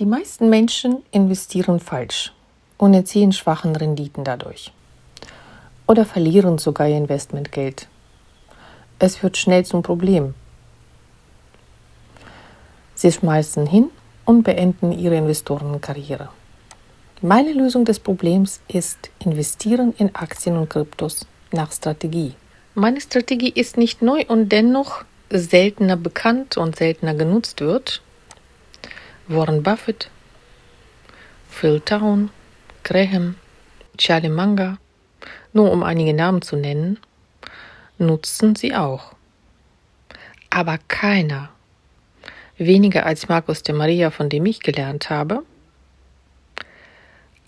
Die meisten Menschen investieren falsch und erzielen schwachen Renditen dadurch. Oder verlieren sogar ihr Investmentgeld. Es wird schnell zum Problem. Sie schmeißen hin und beenden ihre Investorenkarriere. Meine Lösung des Problems ist Investieren in Aktien und Kryptos nach Strategie. Meine Strategie ist nicht neu und dennoch seltener bekannt und seltener genutzt wird. Warren Buffett, Phil Town, Graham, Charlie Munger, nur um einige Namen zu nennen, nutzen sie auch. Aber keiner, weniger als Markus de Maria, von dem ich gelernt habe,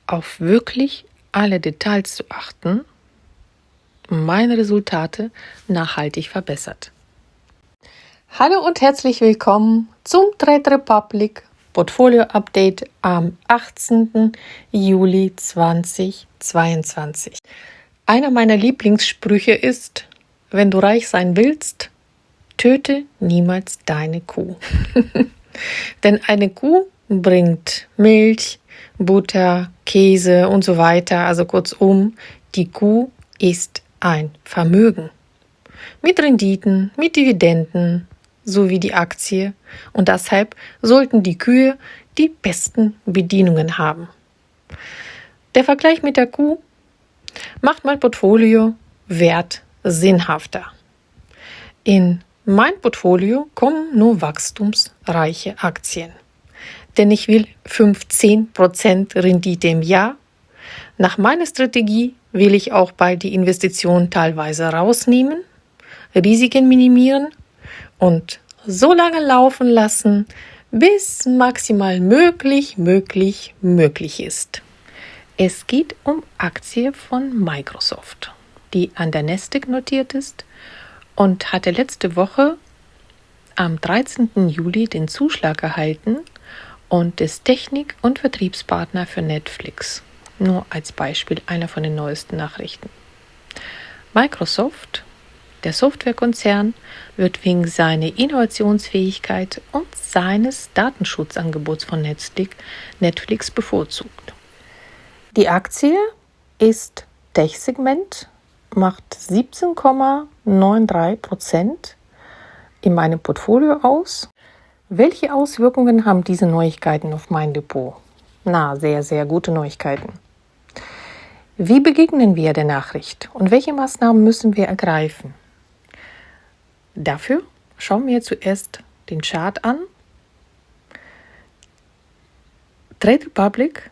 auf wirklich alle Details zu achten, meine Resultate nachhaltig verbessert. Hallo und herzlich willkommen zum Trade Republic Portfolio Update am 18. Juli 2022. Einer meiner Lieblingssprüche ist, wenn du reich sein willst, töte niemals deine Kuh. Denn eine Kuh bringt Milch, Butter, Käse und so weiter. Also kurzum, die Kuh ist ein Vermögen. Mit Renditen, mit Dividenden sowie die Aktie. Und deshalb sollten die Kühe die besten Bedienungen haben. Der Vergleich mit der Kuh macht mein Portfolio wert sinnhafter. In mein Portfolio kommen nur wachstumsreiche Aktien. Denn ich will 15% Rendite im Jahr. Nach meiner Strategie will ich auch bei die Investition teilweise rausnehmen, Risiken minimieren und so lange laufen lassen, bis maximal möglich, möglich, möglich ist. Es geht um Aktie von Microsoft, die an der Nasdaq notiert ist und hatte letzte Woche am 13. Juli den Zuschlag erhalten und ist Technik- und Vertriebspartner für Netflix. Nur als Beispiel einer von den neuesten Nachrichten. Microsoft, der Softwarekonzern, wird wegen seiner Innovationsfähigkeit und seines Datenschutzangebots von Netflix bevorzugt. Die Aktie ist Tech-Segment, macht 17,93 Prozent in meinem Portfolio aus. Welche Auswirkungen haben diese Neuigkeiten auf mein Depot? Na, sehr, sehr gute Neuigkeiten. Wie begegnen wir der Nachricht und welche Maßnahmen müssen wir ergreifen? Dafür schauen wir zuerst den Chart an. Trade Republic,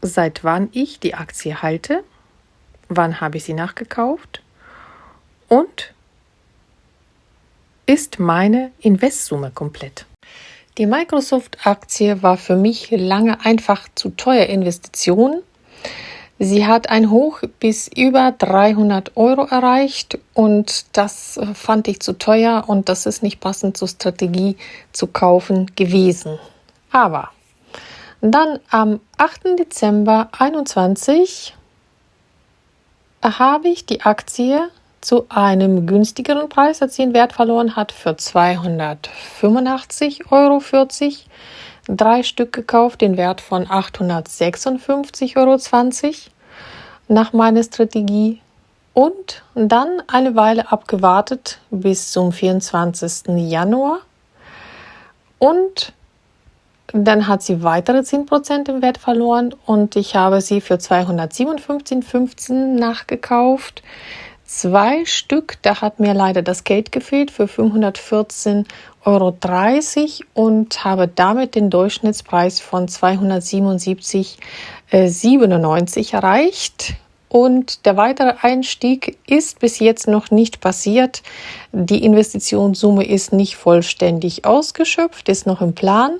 seit wann ich die Aktie halte, wann habe ich sie nachgekauft und ist meine Investsumme komplett. Die Microsoft-Aktie war für mich lange einfach zu teuer Investition Sie hat ein Hoch bis über 300 Euro erreicht und das äh, fand ich zu teuer und das ist nicht passend zur Strategie zu kaufen gewesen. Aber dann am 8. Dezember 2021 habe ich die Aktie zu einem günstigeren Preis, als sie den Wert verloren hat, für 285,40 Euro drei Stück gekauft, den Wert von 856,20 Euro nach meiner Strategie und dann eine Weile abgewartet bis zum 24. Januar und dann hat sie weitere 10% im Wert verloren und ich habe sie für 257,15 nachgekauft. Zwei Stück, da hat mir leider das Geld gefehlt für 514 Euro und habe damit den Durchschnittspreis von 277,97 äh, erreicht. Und der weitere Einstieg ist bis jetzt noch nicht passiert. Die Investitionssumme ist nicht vollständig ausgeschöpft, ist noch im Plan,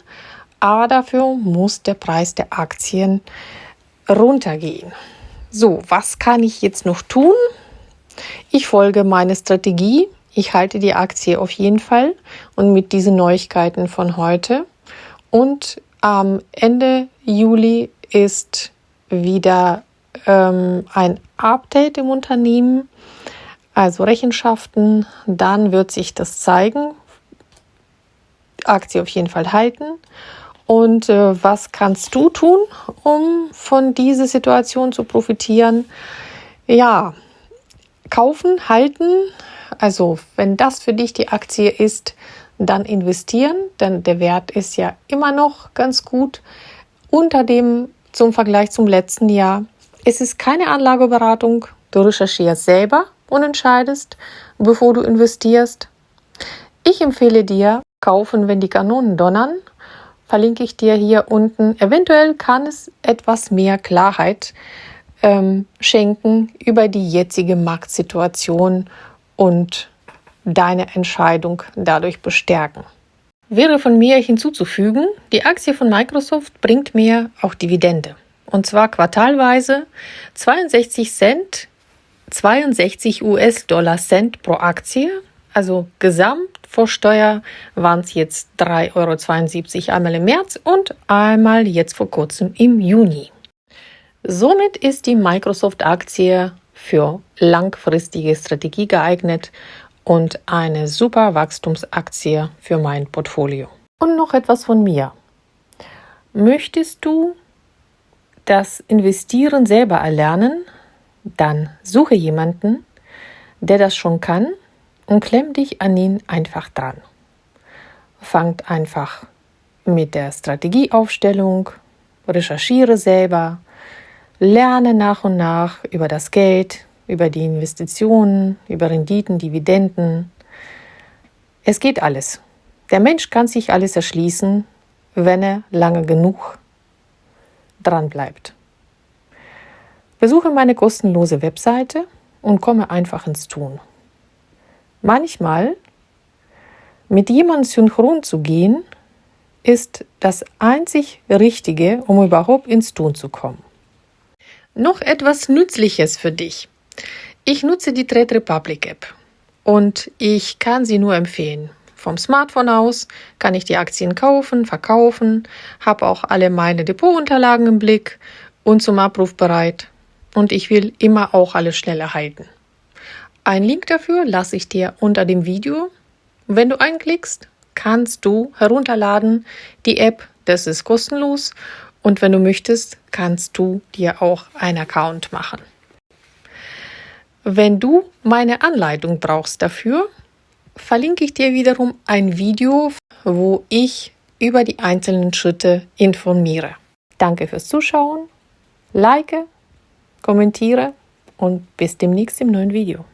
aber dafür muss der Preis der Aktien runtergehen. So, was kann ich jetzt noch tun? Ich folge meiner Strategie ich halte die Aktie auf jeden Fall und mit diesen Neuigkeiten von heute. Und am Ende Juli ist wieder ähm, ein Update im Unternehmen, also Rechenschaften. Dann wird sich das zeigen. Aktie auf jeden Fall halten. Und äh, was kannst du tun, um von dieser Situation zu profitieren? Ja, kaufen, halten. Also wenn das für dich die Aktie ist, dann investieren, denn der Wert ist ja immer noch ganz gut unter dem zum Vergleich zum letzten Jahr. Es ist keine Anlageberatung. Du recherchierst selber und entscheidest, bevor du investierst. Ich empfehle dir, kaufen, wenn die Kanonen donnern. Verlinke ich dir hier unten. Eventuell kann es etwas mehr Klarheit ähm, schenken über die jetzige Marktsituation und deine Entscheidung dadurch bestärken. Wäre von mir hinzuzufügen, die Aktie von Microsoft bringt mir auch Dividende. Und zwar quartalweise 62 Cent, 62 US-Dollar Cent pro Aktie. Also gesamt vor Steuer waren es jetzt 3,72 Euro einmal im März und einmal jetzt vor kurzem im Juni. Somit ist die Microsoft-Aktie für langfristige Strategie geeignet und eine super Wachstumsaktie für mein Portfolio. Und noch etwas von mir. Möchtest du das Investieren selber erlernen? Dann suche jemanden, der das schon kann und klemm dich an ihn einfach dran. Fangt einfach mit der Strategieaufstellung, recherchiere selber, lerne nach und nach über das Geld, über die Investitionen, über Renditen, Dividenden. Es geht alles. Der Mensch kann sich alles erschließen, wenn er lange genug dran bleibt. Besuche meine kostenlose Webseite und komme einfach ins Tun. Manchmal mit jemandem synchron zu gehen, ist das einzig Richtige, um überhaupt ins Tun zu kommen. Noch etwas Nützliches für dich. Ich nutze die Trade Republic App und ich kann sie nur empfehlen. Vom Smartphone aus kann ich die Aktien kaufen, verkaufen, habe auch alle meine Depotunterlagen im Blick und zum Abruf bereit. Und ich will immer auch alles schnell erhalten. Ein Link dafür lasse ich dir unter dem Video. Wenn du einklickst, kannst du herunterladen die App. Das ist kostenlos. Und wenn du möchtest, kannst du dir auch einen Account machen. Wenn du meine Anleitung brauchst dafür, verlinke ich dir wiederum ein Video, wo ich über die einzelnen Schritte informiere. Danke fürs Zuschauen, like, kommentiere und bis demnächst im neuen Video.